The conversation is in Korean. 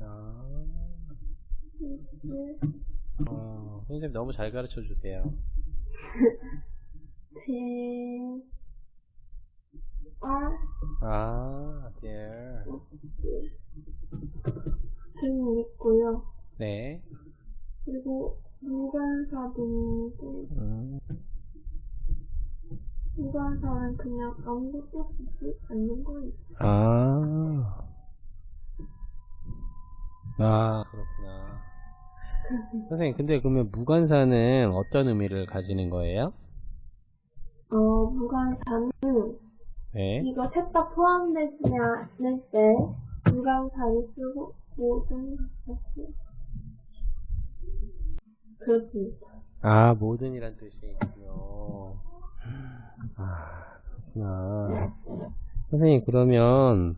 아, 네, 어, 선생님 너무 잘 가르쳐 주세요. 대, 아, 아, there. 등 있고요. 네. 그리고 무관사등인데 음, 무관사는 그냥 아무것도 쓰지 않는 거예요. 아. 아, 그렇구나. 선생님, 근데 그러면 무관사는 어떤 의미를 가지는 거예요? 어, 무관사는 네. 이거 셋 다 포함되지 않을 때 무관사를 쓰고 모든 그렇습니다. 아, 모든이란 뜻이 있군요. 아, 그렇구나. 선생님, 그러면,